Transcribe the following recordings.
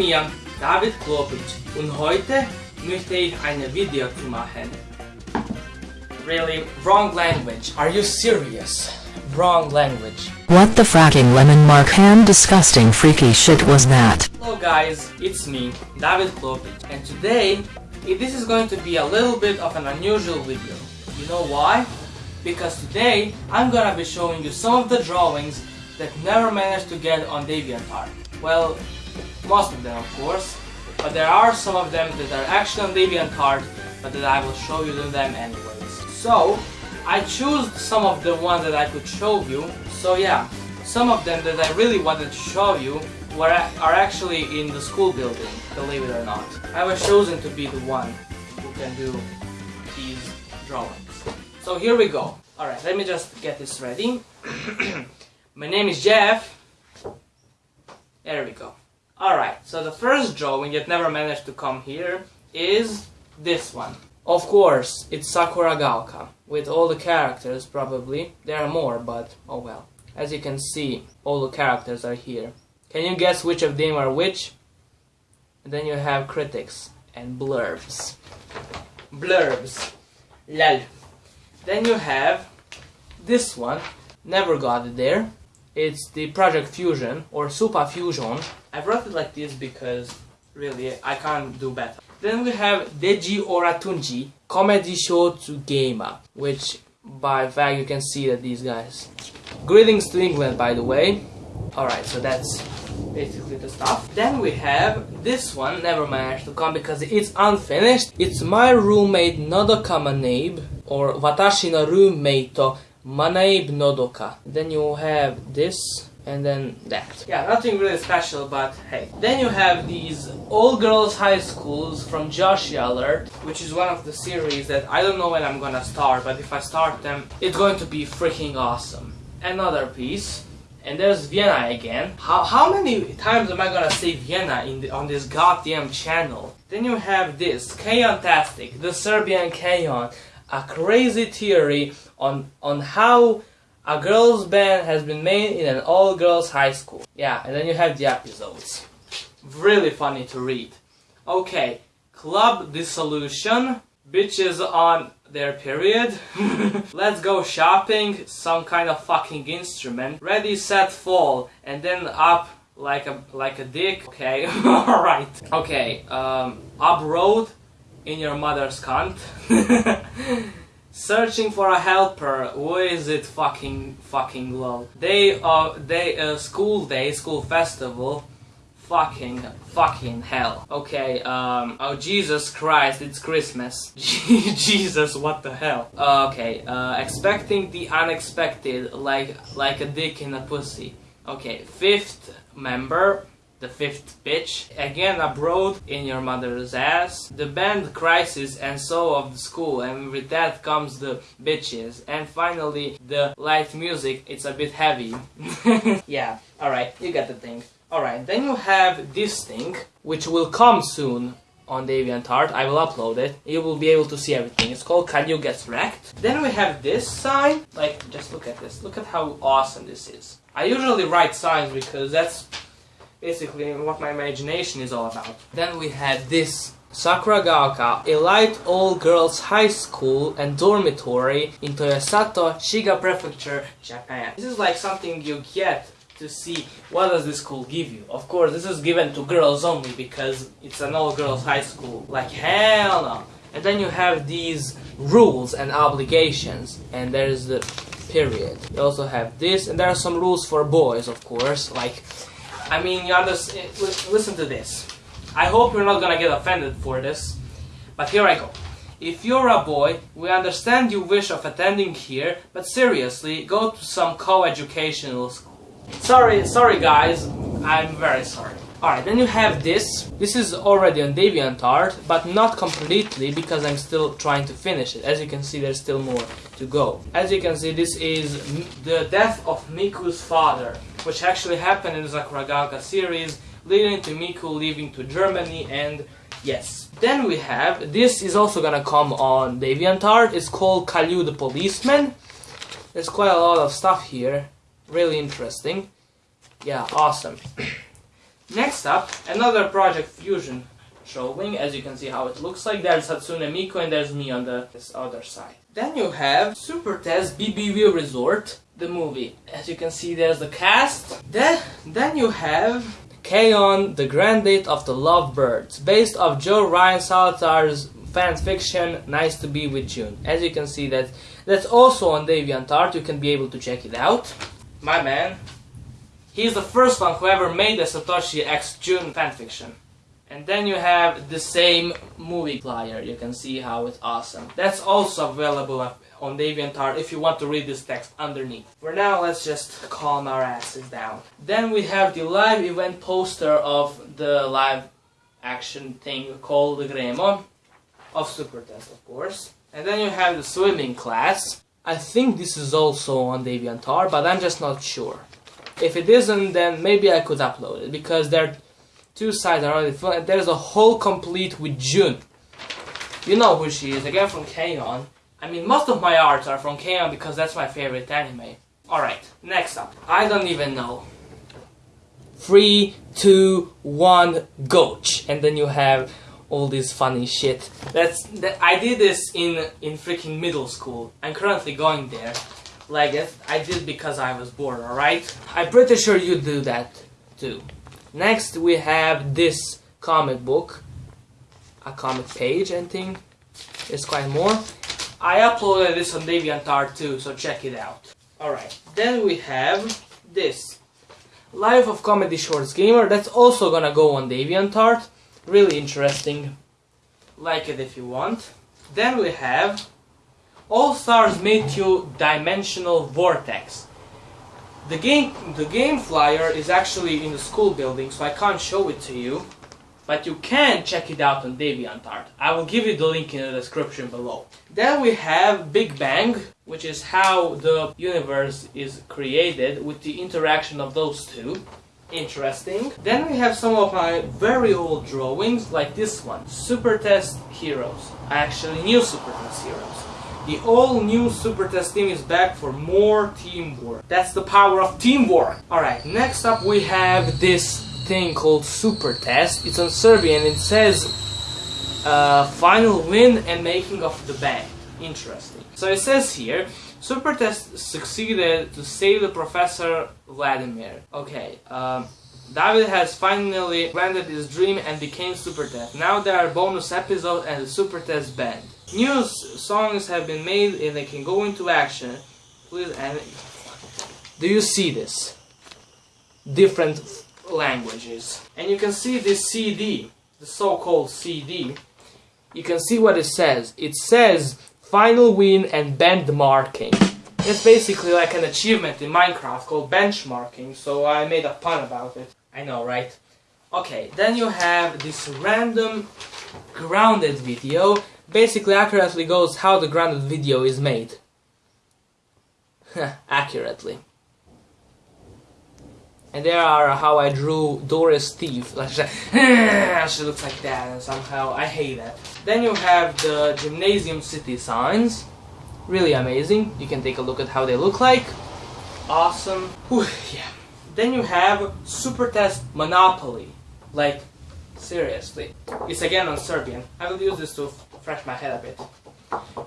mir, David Klopic, und heute möchte ich eine Video zu machen. Really, wrong language. Are you serious? Wrong language. What the fracking lemon mark hand disgusting freaky shit was that? Hello guys, it's me, David Klopic, and today this is going to be a little bit of an unusual video. You know why? Because today I'm gonna be showing you some of the drawings that never managed to get on DeviantArt. Well, most of them of course, but there are some of them that are actually on DeviantArt, but that I will show you them anyways. So, I chose some of the ones that I could show you, so yeah, some of them that I really wanted to show you were, are actually in the school building, believe it or not. I was chosen to be the one who can do these drawings. So here we go. Alright, let me just get this ready. My name is Jeff. There we go. Alright, so the first drawing that never managed to come here is this one. Of course, it's Sakuragaoka, with all the characters probably. There are more, but oh well. As you can see, all the characters are here. Can you guess which of them are which? And then you have critics and blurbs. Blurbs. Lol. Then you have this one, never got it there. It's the Project Fusion or Super Fusion. I wrote it like this because really I can't do better. Then we have Deji Olatunji Comedy Shorts Gamer, which by fact you can see that these guys. Greetings to England by the way. Alright, so that's basically the stuff. Then we have this one, never managed to come because it's unfinished. It's my roommate Nodoka Manabe, or Watashi no roommate Manabe Nodoka. Then you have this, and then that. Yeah, nothing really special, but hey. Then you have these all girls high schools from Joshua Alert, which is one of the series that I don't know when I'm gonna start, but if I start them, it's going to be freaking awesome. Another piece. And there's Vienna again. How, how many times am I gonna say Vienna in the, on this goddamn channel? Then you have this, K-On-tastic, the Serbian K-On, a crazy theory on, on how a girls band has been made in an all-girls high school. Yeah, and then you have the episodes. Really funny to read. Okay, Club Dissolution, bitches on their period. Let's go shopping, some kind of fucking instrument. Ready, set, fall, and then up like a like a dick. Okay, alright. Okay, um, up road in your mother's cunt. Searching for a helper. Who is it? Fucking fucking lol. Day of day uh, school day school festival. Fucking fucking hell. Okay. Um. Oh Jesus Christ! It's Christmas. Jesus, what the hell? Okay. Uh, expecting the unexpected, like like a dick in a pussy. Okay. Fifth member the fifth bitch, again abroad in your mother's ass, the band crisis and so of the school and with that comes the bitches and finally the light music, it's a bit heavy. yeah, alright, you got the thing. Alright, then you have this thing, which will come soon on DeviantArt. I will upload it. You will be able to see everything. It's called Can You Get Wrecked? Then we have this sign. Like, just look at this. Look at how awesome this is. I usually write signs because that's basically what my imagination is all about. Then we had this Sakuragaoka, a light all-girls high school and dormitory in Toyosato, Shiga Prefecture, Japan. This is like something you get to see what does this school give you. Of course, this is given to girls only because it's an all-girls high school. Like hell no. And then you have these rules and obligations, and there's the period. You also have this, and there are some rules for boys, of course, like I mean, you understand. Eh, listen to this. I hope you're not gonna get offended for this, but here I go. If you're a boy, we understand your wish of attending here, but seriously, go to some co-educational school. Sorry, sorry guys, I'm very sorry. Alright, then you have this. This is already on DeviantArt, but not completely because I'm still trying to finish it. As you can see, there's still more to go. As you can see, this is the death of Miku's father, which actually happened in the Sakuragaoka series, leading to Miku leaving to Germany and yes. Then we have, this is also gonna come on DeviantArt, it's called Caillou the Policeman. There's quite a lot of stuff here, really interesting. Yeah, awesome. Next up, another Project Fusion showing, as you can see how it looks like. There's Hatsune Miku and there's me on the this other side. Then you have Super Test BBV Resort, the movie. As you can see, there's the cast. Then, then you have K-On! The Grand Date of the Lovebirds, based off Joe Ryan Salazar's fan fiction Nice to Be with June. As you can see, that that's also on DeviantArt. You can be able to check it out. My man, he's the first one who ever made a Satoshi X June fanfiction. And then you have the same movie flyer. You can see how it's awesome. That's also available on DeviantArt if you want to read this text underneath. For now, let's just calm our asses down. Then we have the live event poster of the live action thing called the Gremo of Super Test, of course. And then you have the swimming class. I think this is also on DeviantArt, but I'm just not sure. If it isn't, then maybe I could upload it because there two sides are already and there's a whole complete with June. You know who she is, again from K-On! I mean, most of my arts are from K-On! because that's my favorite anime. Alright, next up. I don't even know. Three, two, one, goach. And then you have all this funny shit. That's that I did this in in freaking middle school. I'm currently going there. Like I did because I was bored. All right. I'm pretty sure you do that too. Next we have this comic book, a comic page and thing. There's quite more. I uploaded this on DeviantArt too, so check it out. Alright, then we have this. Life of Comedy Shorts Gamer, that's also gonna go on DeviantArt. Really interesting. Like it if you want. Then we have All Stars Meteor Dimensional Vortex. The game, the game flyer is actually in the school building, so I can't show it to you. But you can check it out on DeviantArt. I will give you the link in the description below. Then we have Big Bang, which is how the universe is created with the interaction of those two. Interesting. Then we have some of my very old drawings, like this one, Super Test Heroes. I actually knew Super Test Heroes. The all new Super Test team is back for more teamwork. That's the power of teamwork. Alright, next up we have this thing called Super Test. It's on Serbian. And it says uh, final win and making of the band. Interesting. So it says here, Super Test succeeded to save the Professor Vladimir. Okay, um, David has finally granted his dream and became Super Test. Now there are bonus episodes and the Super Test band. New songs have been made and they can go into action. Please, and do you see this? Different languages. And you can see this CD, the so-called CD. You can see what it says. It says final win and benchmarking. It's basically like an achievement in Minecraft called benchmarking, so I made a pun about it. I know, right? Okay, then you have this random grounded video basically accurately goes how the grounded video is made. accurately. And there are how I drew Doris Thief. she looks like that and somehow I hate that. Then you have the Gymnasium City signs. Really amazing. You can take a look at how they look like. Awesome. Whew, yeah. Then you have Super Test Monopoly. Like, seriously. It's again on Serbian. I will use this to fresh my head a bit.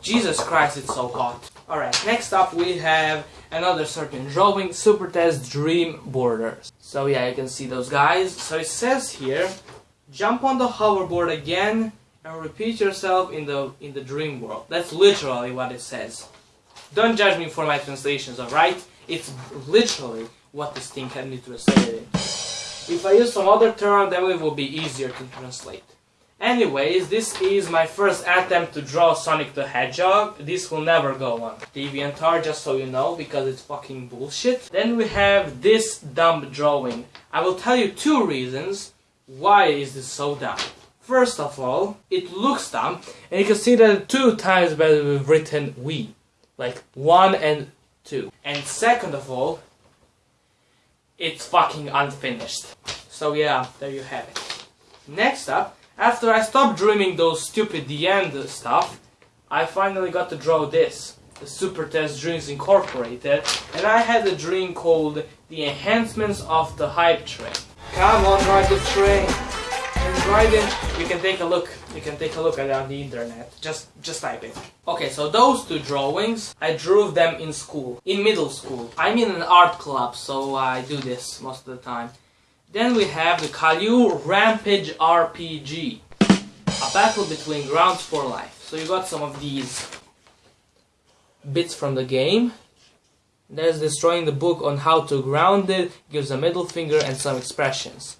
Jesus Christ, it's so hot. Alright, next up we have another Serbian drawing, Super Test Dream Borders. So yeah, you can see those guys. So it says here, jump on the hoverboard again and repeat yourself in the in the dream world. That's literally what it says. Don't judge me for my translations, alright? It's literally what this thing had me translated. If I use some other term, then it will be easier to translate. Anyways, this is my first attempt to draw Sonic the Hedgehog. This will never go on DeviantArt, just so you know, because it's fucking bullshit. Then we have this dumb drawing. I will tell you two reasons why is this so dumb. First of all, it looks dumb, and you can see that two times better we've written we. Like, one and two. And second of all, it's fucking unfinished. So yeah, there you have it. Next up, after I stopped dreaming those stupid the end stuff, I finally got to draw this. The Super Test Dreams Incorporated, and I had a dream called The Enhancements of the Hype Train. Come on, ride the train. And ride it. You can take a look. You can take a look at it on the internet. Just just type it. Okay, so those two drawings, I drew them in school. In middle school. I'm in an art club, so I do this most of the time. Then we have the Caillou Rampage RPG. A battle between grounds for life. So you got some of these bits from the game. There's destroying the book on how to ground it, gives a middle finger and some expressions.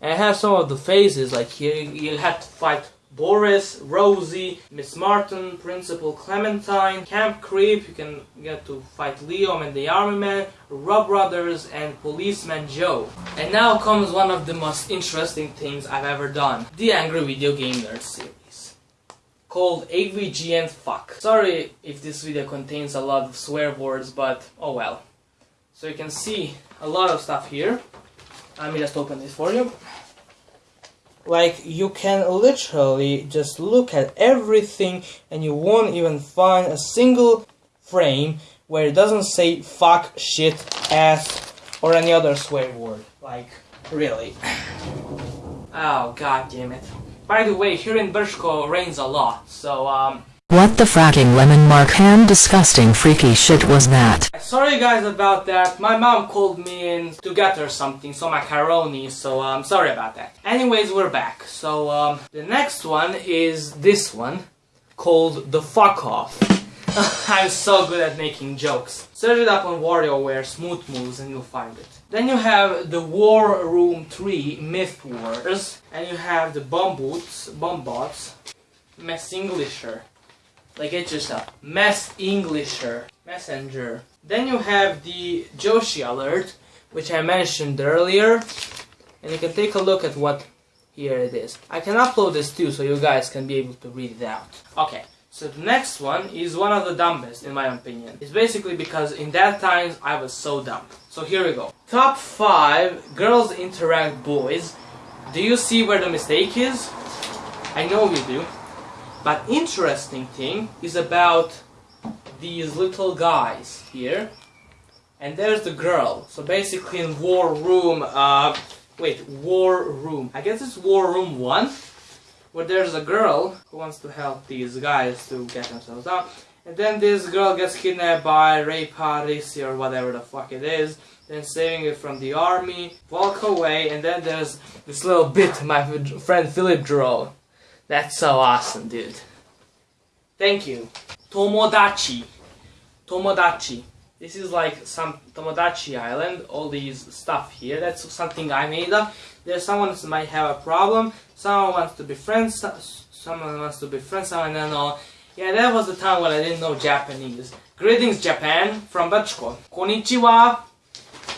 And I have some of the phases, like here you have to fight Boris, Rosie, Miss Martin, Principal Clementine, Camp Creep, you can get to fight Liam and the Army Man, Rob Brothers, and Policeman Joe. And now comes one of the most interesting things I've ever done. The Angry Video Game Nerd series. Called AVGN Fuck. Sorry if this video contains a lot of swear words, but oh well. So you can see a lot of stuff here. Let me just open this for you like you can literally just look at everything and you won't even find a single frame where it doesn't say fuck, shit, ass, or any other swear word. Like, really. oh, god damn it. By the way, here in Brčko rains a lot, so, um, what the fracking lemon mark hand disgusting freaky shit was that? Sorry guys about that. My mom called me in to get her something, some macaroni, so I'm um, sorry about that. Anyways, we're back. So um, the next one is this one called the fuck off. I'm so good at making jokes. Search it up on WarioWare Smooth Moves and you'll find it. Then you have the War Room 3 Myth Wars, and you have the Bomb Boots, Bomb Bots, Englisher. Like it's just a mess Englisher messenger. Then you have the Joshi alert, which I mentioned earlier, and you can take a look at what here it is. I can upload this too, so you guys can be able to read it out. Okay, so the next one is one of the dumbest, in my opinion. It's basically because in that times I was so dumb. So here we go. Top 5 girls interact boys. Do you see where the mistake is? I know you do. But interesting thing is about these little guys here. And there's the girl. So basically in War Room, uh, wait, War Room. I guess it's War Room 1. Where there's a girl who wants to help these guys to get themselves out. And then this girl gets kidnapped by Ray Parisi or whatever the fuck it is. Then saving it from the army, walk away, and then there's this little bit my friend Philip drew. That's so awesome, dude. Thank you. Tomodachi. Tomodachi. This is like some Tomodachi Island, all these stuff here. That's something I made up. There's someone who might have a problem. Someone wants to be friends. Someone wants to be friends. Someone don't know. Yeah, that was the time when I didn't know Japanese. Greetings, Japan, from Brčko. Konnichiwa.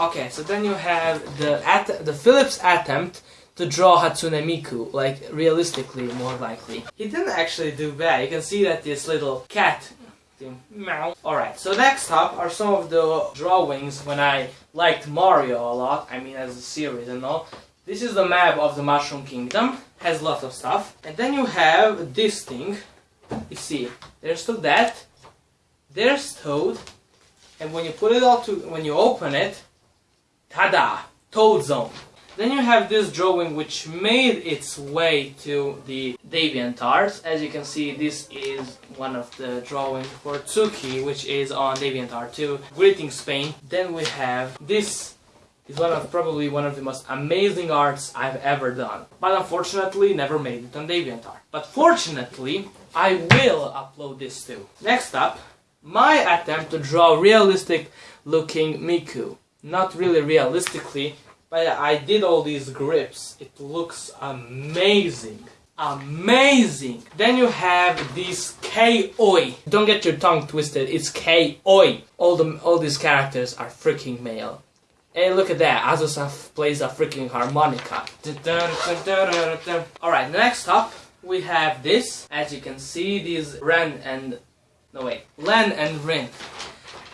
Okay, so then you have the at the Phillips attempt to draw Hatsune Miku, like realistically, more likely. He didn't actually do bad. You can see that this little cat. Alright, so next up are some of the drawings when I liked Mario a lot, I mean as a series and all. This is the map of the Mushroom Kingdom, has lots of stuff. And then you have this thing, you see, there's still that, there's Toad, and when you put it all to, when you open it, tada, Toad Zone. Then you have this drawing which made its way to the DeviantArt. As you can see, this is one of the drawings for Tsuki, which is on DeviantArt 2. Greeting Spain. Then we have this is one of probably one of the most amazing arts I've ever done. But unfortunately never made it on DeviantArt. But fortunately, I will upload this too. Next up, my attempt to draw realistic looking Miku. Not really realistically, but I did all these grips. It looks amazing. Amazing! Then you have this K-Oi. Don't get your tongue twisted, it's K-Oi. All, the, all these characters are freaking male. Hey, look at that. Azusa plays a freaking harmonica. Alright, next up, we have this. As you can see, these Ren and... No, wait. Len and Rin.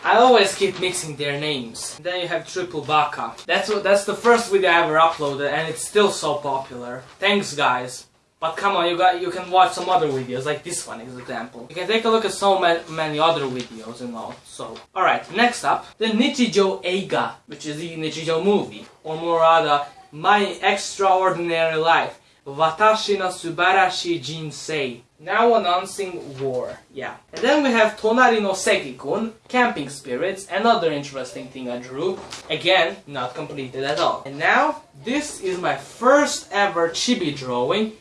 I always keep mixing their names. Then you have Triple Baka. That's what, that's the first video I ever uploaded and it's still so popular. Thanks guys. But come on, you got you can watch some other videos, like this one, as example. You can take a look at so many other videos and all. So, alright, next up, the Nichijou Eiga, which is the Nichijou movie, or more rather, My Extraordinary Life. Watashi no Subarashi Jinsei. Now announcing war. Yeah. And then we have Tonari no Sekikun, Camping Spirits, another interesting thing I drew. Again, not completed at all. And now, this is my first ever chibi drawing.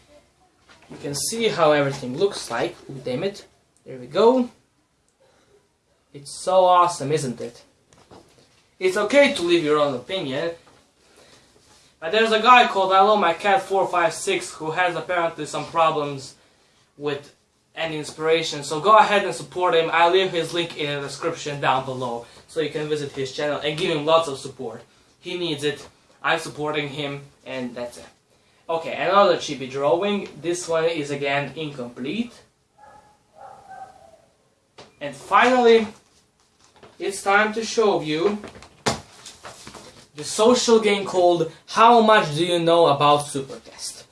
You can see how everything looks like. Ooh, damn it. There we go. It's so awesome, isn't it? It's okay to leave your own opinion, but there's a guy called I Love My Cat 456 who has apparently some problems with any inspiration. So go ahead and support him. I'll leave his link in the description down below so you can visit his channel and give him lots of support. He needs it. I'm supporting him and that's it. Okay, another chibi drawing. This one is again incomplete. And finally, it's time to show you the social game called How Much Do You Know About Super Test?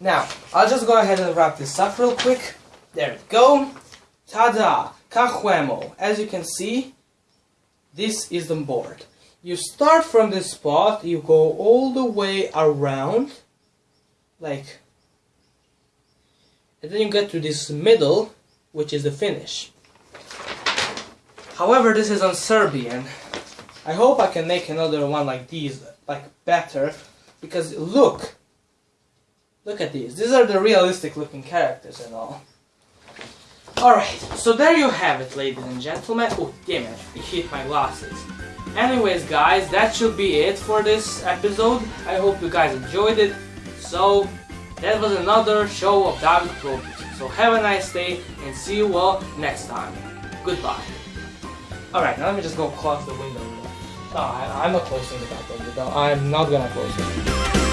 Now, I'll just go ahead and wrap this up real quick. There we go. Ta-da! Kahuemo. As you can see, this is the board. You start from this spot, you go all the way around, like, and then you get to this middle, which is the finish. However, this is on Serbian, I hope I can make another one like these, like better, because look, look at these. These are the realistic looking characters and all. Alright, so there you have it, ladies and gentlemen. Oh, damn it, it hit my glasses. Anyways, guys, that should be it for this episode. I hope you guys enjoyed it. So, that was another show of David Probic. So have a nice day and see you all next time. Goodbye. Alright, now let me just go close the window. No, I, am not closing the back window. I'm not gonna close it.